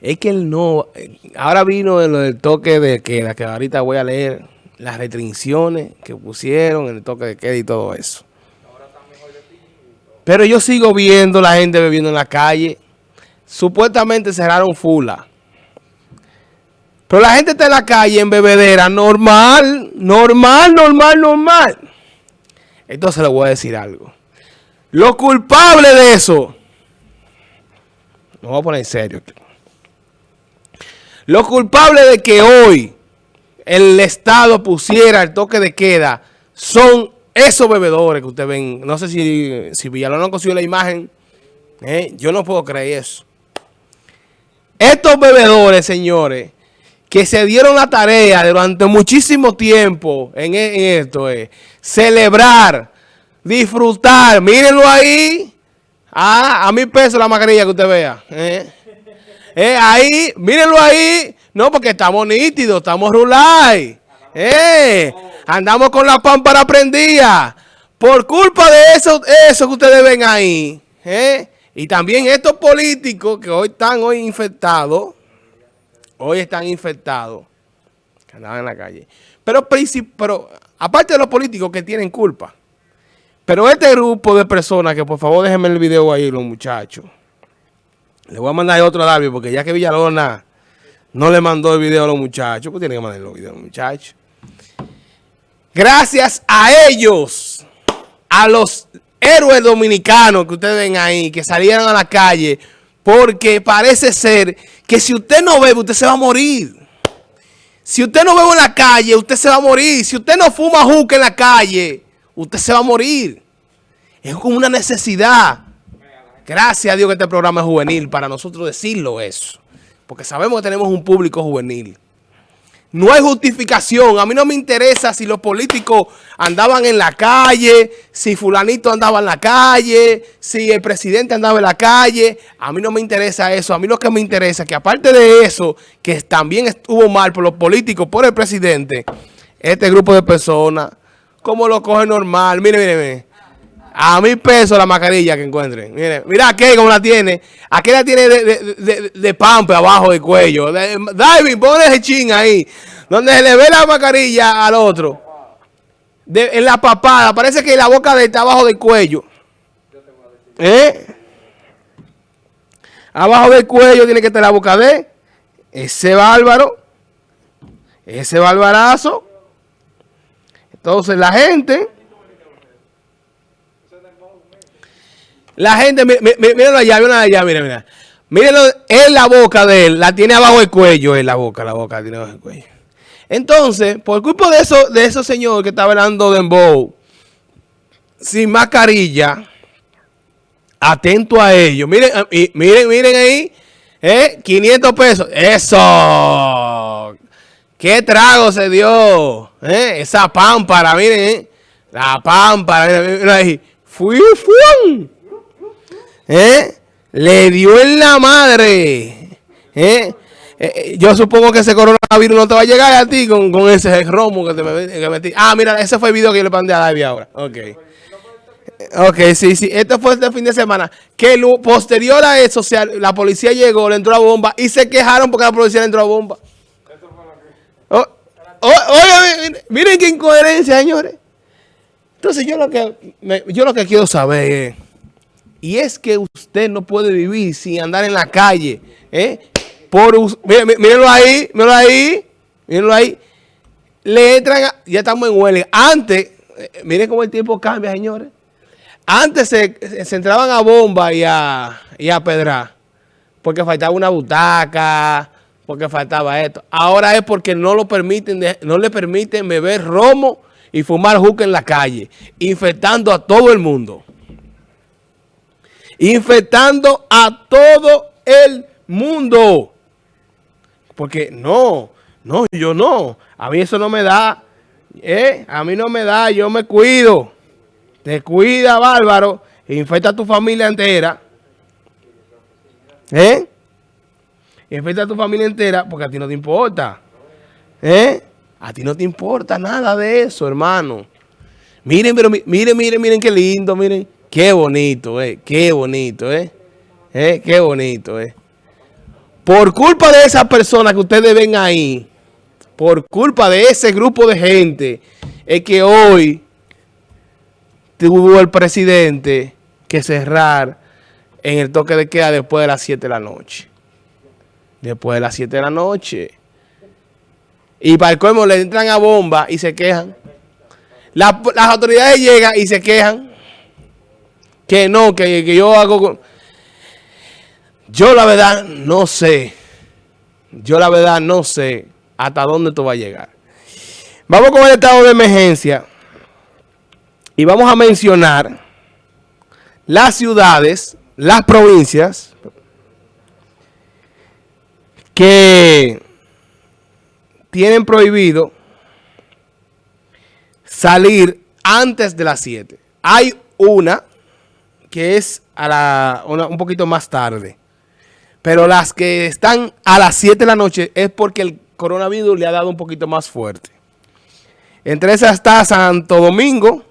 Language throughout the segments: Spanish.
Es que él no... Ahora vino el, toque de queda, que ahorita voy a leer las restricciones que pusieron en el toque de queda y todo eso. Pero yo sigo viendo la gente bebiendo en la calle. Supuestamente cerraron Fula. Pero la gente está en la calle en bebedera normal, normal, normal, normal. Entonces le voy a decir algo. Lo culpable de eso, no voy a poner en serio. Lo culpable de que hoy el Estado pusiera el toque de queda son esos bebedores que ustedes ven. No sé si, si Villalón consiguió la imagen. ¿eh? Yo no puedo creer eso. Estos bebedores, señores, que se dieron la tarea durante muchísimo tiempo en, esto, es celebrar, disfrutar. Mírenlo ahí. Ah, a mil pesos la mascarilla que usted vea. ¿eh? Eh, ahí, mírenlo ahí. No, porque estamos nítidos, estamos rulay. Eh, andamos con la pámpara prendida. Por culpa de eso, eso que ustedes ven ahí. Eh, y también estos políticos que hoy están hoy infectados. Hoy están infectados. Que andaban en la calle. Pero, pero aparte de los políticos que tienen culpa. Pero este grupo de personas, que por favor déjenme el video ahí, los muchachos. Le voy a mandar otro a David, porque ya que Villalona no le mandó el video a los muchachos, pues tiene que mandar los videos a los muchachos. Gracias a ellos, a los héroes dominicanos que ustedes ven ahí, que salieron a la calle, porque parece ser que si usted no bebe, usted se va a morir. Si usted no bebe en la calle, usted se va a morir. Si usted no fuma juca en la calle, usted se va a morir. Es como una necesidad. Gracias a Dios que este programa es juvenil para nosotros decirlo eso. Porque sabemos que tenemos un público juvenil. No hay justificación. A mí no me interesa si los políticos andaban en la calle, si fulanito andaba en la calle, si el presidente andaba en la calle. A mí no me interesa eso. A mí lo que me interesa es que aparte de eso, que también estuvo mal por los políticos, por el presidente, este grupo de personas, como lo coge normal. Mire, mire, mire. A mil pesos la mascarilla que encuentren. Mire, mira aquí como la tiene. Aquí la tiene de, de, de, pampe abajo del cuello. David, pon ese ching ahí. Donde se le ve la mascarilla al otro. en la papada. Parece que la boca de está abajo del cuello. ¿Eh? Abajo del cuello tiene que estar la boca de ese bárbaro. Ese bárbarazo. Entonces la gente... La gente, mírenlo allá, mírenlo allá, miren, miren. Mírenlo en la boca de él, la tiene abajo del cuello, en la boca, la boca tiene abajo del cuello. Entonces, por culpa de eso, de esos señores que está hablando de Embow, sin mascarilla, atento a ellos. Miren, miren, miren ahí, ¿eh? 500 pesos. ¡Eso! ¡Qué trago se dio! ¿Eh? Esa pámpara, miren, ¿eh? La pámpara, miren, ahí. ¡Fui, fui! ¿Eh? Le dio en la madre. ¿Eh? Eh, yo supongo que ese coronavirus no te va a llegar a ti con, ese romo que te metí. Ah, mira, ese fue el video que yo le mandé a David ahora. Ok. Ok, sí, sí. Esto fue este fin de semana. Que posterior a eso, la policía llegó, le entró a bomba y se quejaron porque la policía le entró a bomba. Oh, oh, miren qué incoherencia, señores. Entonces yo lo que yo lo que quiero saber es y es que usted no puede vivir sin andar en la calle. ¿eh? Por, mírenlo ahí, mírenlo ahí, mírenlo ahí. Le entran, ya estamos en huelga. Antes, eh, miren cómo el tiempo cambia, señores. Antes se, entraban a bomba y a, y a pedrar. Porque faltaba una butaca, porque faltaba esto. Ahora es porque no lo permiten, no le permiten beber romo y fumar juca en la calle, infectando a todo el mundo infectando a todo el mundo. Porque no, no, yo no. A mí eso no me da. ¿eh? A mí no me da, yo me cuido. Te cuida, bárbaro. Infecta a tu familia entera. ¿Eh? Infecta a tu familia entera porque a ti no te importa. ¿Eh? A ti no te importa nada de eso, hermano. Miren, pero miren, miren, miren qué lindo, miren. Qué bonito, eh. Qué bonito, eh. eh qué bonito, eh. Por culpa de esa persona que ustedes ven ahí, por culpa de ese grupo de gente, es que hoy tuvo el presidente que cerrar en el toque de queda después de las 7 de la noche. Después de las 7 de la noche. Y para el colmo le entran a bomba y se quejan. las autoridades llegan y se quejan. Que no, que, que yo hago... Yo la verdad no sé. Yo la verdad no sé hasta dónde esto va a llegar. Vamos con el estado de emergencia. Y vamos a mencionar las ciudades, las provincias que tienen prohibido salir antes de las 7. Hay una que es a la, un poquito más tarde. Pero las que están a las 7 de la noche es porque el coronavirus le ha dado un poquito más fuerte. Entre esas está Santo Domingo,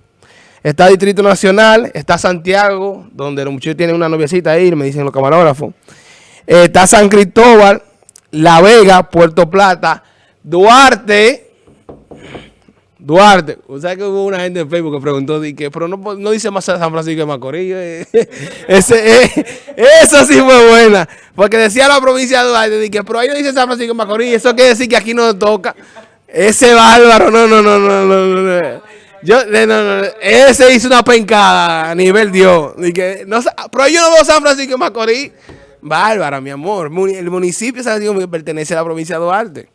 está Distrito Nacional, está Santiago, donde los muchachos tienen una noviecita ahí, me dicen los camarógrafos. está San Cristóbal, La Vega, Puerto Plata, Duarte, Duarte, o sea que hubo una gente en Facebook que preguntó, que, pero no, no, dice más San Francisco de Macorís. Eh. Ese, eh, eso sí fue buena. Porque decía la provincia de Duarte, que, pero ahí no dice San Francisco de Macorís. Eso quiere decir que aquí no toca. Ese bárbaro, no, no, no, no, no, no. Yo, no, no, ese hizo una pencada a nivel Dios. Que, no, pero yo no veo San Francisco de Macorís. Bárbara, mi amor. El municipio de San Francisco pertenece a la provincia de Duarte.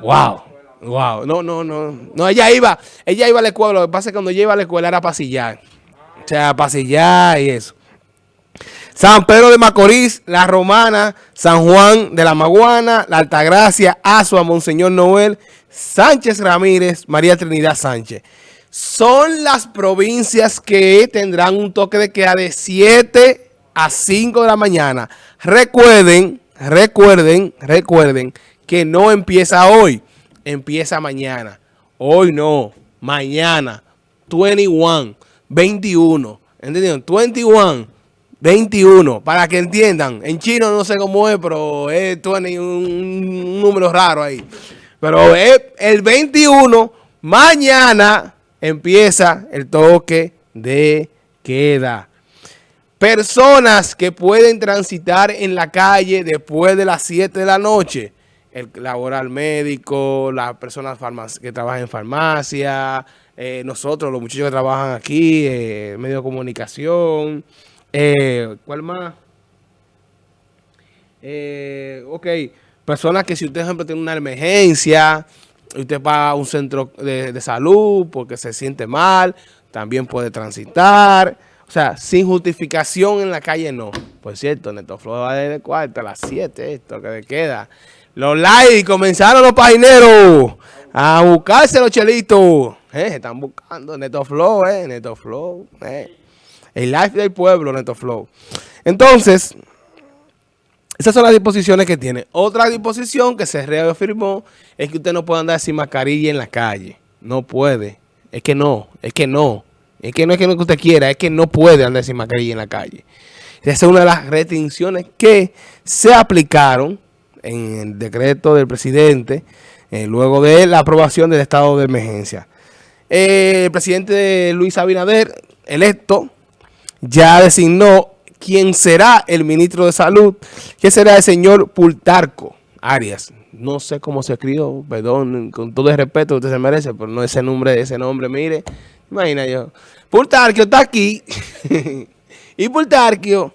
Wow. Wow, no, no, no. No, ella iba, ella iba a la escuela. Lo que pasa es que cuando ella iba a la escuela era pasillar. O sea, pasillar y eso. San Pedro de Macorís, La Romana, San Juan de la Maguana, La Altagracia, Azua, Monseñor Noel, Sánchez Ramírez, María Trinidad Sánchez. Son las provincias que tendrán un toque de queda de 7 a 5 de la mañana. Recuerden, recuerden, recuerden que no empieza hoy empieza mañana. Hoy no, mañana. 21, 21. ¿Entendieron? 21, 21. Para que entiendan. En chino no sé cómo es, pero es 20, un, número raro ahí. Pero es el 21, mañana empieza el toque de queda. Personas que pueden transitar en la calle después de las 7 de la noche el laboral médico, las personas que trabajan en farmacia, eh, nosotros, los muchachos que trabajan aquí, eh, medio de comunicación, eh, ¿cuál más? Eh, ok, personas que si usted, por ejemplo, tiene una emergencia, usted va a un centro de, de porque se siente mal, también puede transitar. O sea, sin justificación en la calle no. Por cierto, Neto Flor va de cuarto a las 7, esto que le queda. Los likes, comenzaron los pagineros a buscarse los chelitos. Eh, están buscando Neto Flow, eh, Neto Flow. Eh. El live del pueblo, Neto Flow. Entonces, esas son las disposiciones que tiene. Otra disposición que se reafirmó es que usted no puede andar sin mascarilla en la calle. No puede. Es que no, es que no. Es que no es que no que usted quiera, es que no puede andar sin mascarilla en la calle. Esa es una de las restricciones que se aplicaron en el decreto del presidente, eh, luego de la aprobación del estado de emergencia. Eh, el presidente Luis Abinader, electo, ya designó quién será el ministro de Salud, que será el señor Pultarco Arias. No sé cómo se escribió, perdón, con todo el respeto que usted se merece, pero no ese nombre, ese nombre, mire, imagina yo. Pultarquio está aquí, y Pultarquio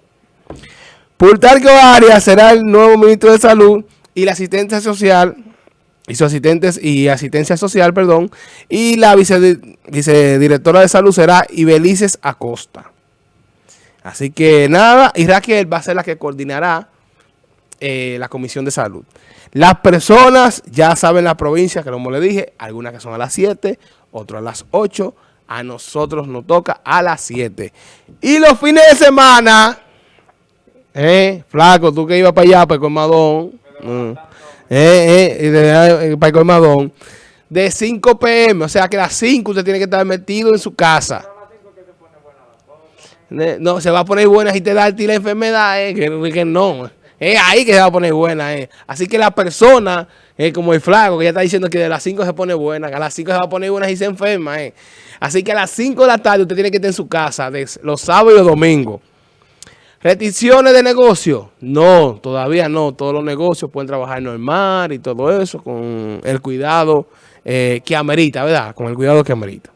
Pultarco Arias será el nuevo ministro de Salud y la asistencia social y sus asistentes y asistencia social, perdón, y la vicedirectora de salud será Ibelices Acosta. Así que nada, y Raquel va a ser la que coordinará eh, la comisión de salud. Las personas ya saben la provincia, que como le dije, algunas que son a las 7, otras a las 8, a nosotros nos toca a las 7. Y los fines de semana... ¿Eh? Flaco, tú que ibas para allá, para el colmadón. Mm. Eh, eh, de, eh, para el colmadón. De 5 pm, o sea que a las 5 usted tiene que estar metido en su casa. No, se va a poner buena si te da a ti la enfermedad, eh, que, no. Es ahí que se va a poner buena. Eh. Así que la persona, eh, como el flaco, que ya está diciendo que de las 5 se pone buena, que a las 5 se va a poner buena y se enferma. Eh. Así que a las 5 de la tarde usted tiene que estar en su casa, los sábados y los domingos. ¿Restricciones de negocio? No, todavía no. Todos los negocios pueden trabajar normal y todo eso con el cuidado eh, que amerita, ¿verdad? Con el cuidado que amerita.